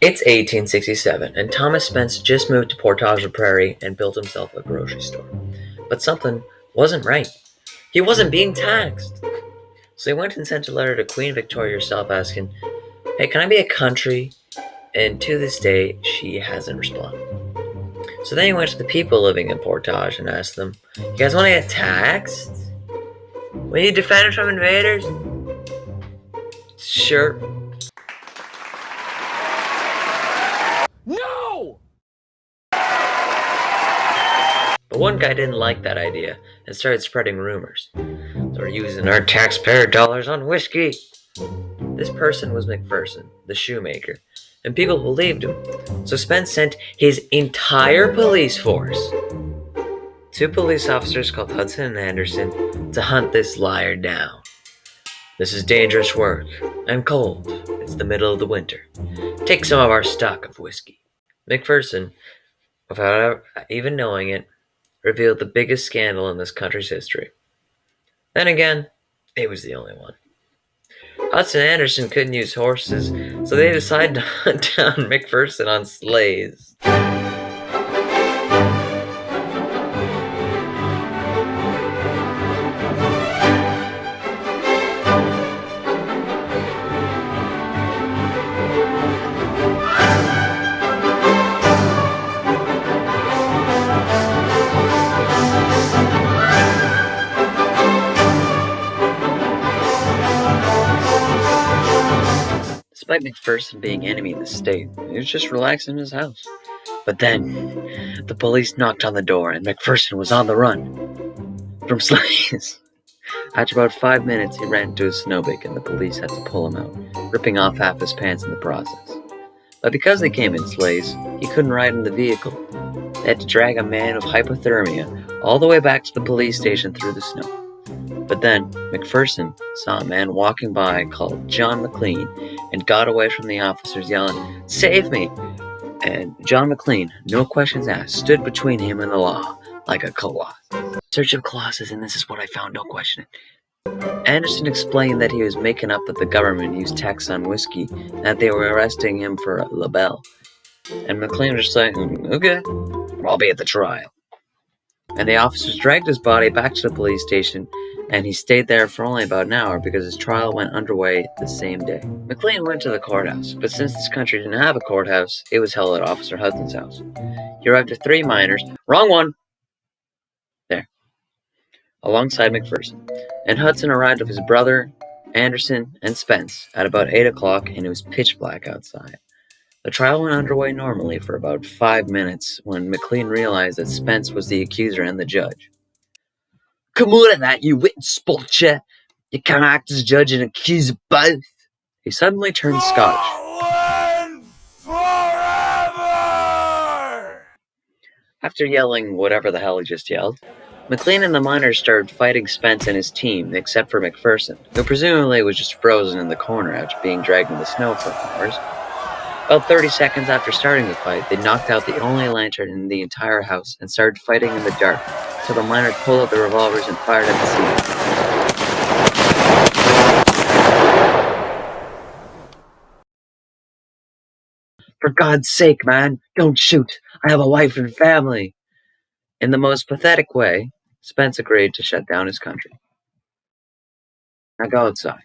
It's 1867, and Thomas Spence just moved to Portage Prairie and built himself a grocery store. But something wasn't right. He wasn't being taxed. So he went and sent a letter to Queen Victoria herself asking, Hey, can I be a country? And to this day, she hasn't responded. So then he went to the people living in Portage and asked them, You guys want to get taxed? Will you defend us from invaders? Sure. But one guy didn't like that idea and started spreading rumors. They're using our taxpayer dollars on whiskey. This person was McPherson, the shoemaker, and people believed him. So Spence sent his entire police force, two police officers called Hudson and Anderson, to hunt this liar down. This is dangerous work. I'm cold. It's the middle of the winter. Take some of our stock of whiskey. McPherson, without even knowing it, revealed the biggest scandal in this country's history. Then again, it was the only one. Hudson Anderson couldn't use horses, so they decided to hunt down McPherson on sleighs. Despite McPherson being enemy of the state, he was just relaxing in his house. But then, the police knocked on the door and McPherson was on the run from sleighs. After about five minutes, he ran into a snowbank and the police had to pull him out, ripping off half his pants in the process. But because they came in sleighs, he couldn't ride in the vehicle. They had to drag a man of hypothermia all the way back to the police station through the snow. But then, McPherson saw a man walking by called John McLean and got away from the officers yelling, Save me! And John McLean, no questions asked, stood between him and the law like a colossus. Search of colossus, and this is what I found, don't question. Anderson explained that he was making up that the government used tax on whiskey and that they were arresting him for libel. And McLean was just like, hmm, okay, I'll be at the trial. And the officers dragged his body back to the police station and he stayed there for only about an hour because his trial went underway the same day. McLean went to the courthouse, but since this country didn't have a courthouse, it was held at Officer Hudson's house. He arrived with three miners, wrong one, there, alongside McPherson, and Hudson arrived with his brother, Anderson, and Spence at about 8 o'clock, and it was pitch black outside. The trial went underway normally for about five minutes when McLean realized that Spence was the accuser and the judge. Come on at that, you wit spotcher. You can't act as judge and accuse both. He suddenly turned Scotch. After yelling whatever the hell he just yelled, McLean and the miners started fighting Spence and his team, except for McPherson, who presumably was just frozen in the corner after being dragged in the snow for hours. About 30 seconds after starting the fight, they knocked out the only lantern in the entire house and started fighting in the dark, so the miners pulled out their revolvers and fired at the scene. For God's sake, man, don't shoot. I have a wife and family. In the most pathetic way, Spence agreed to shut down his country. Now go outside.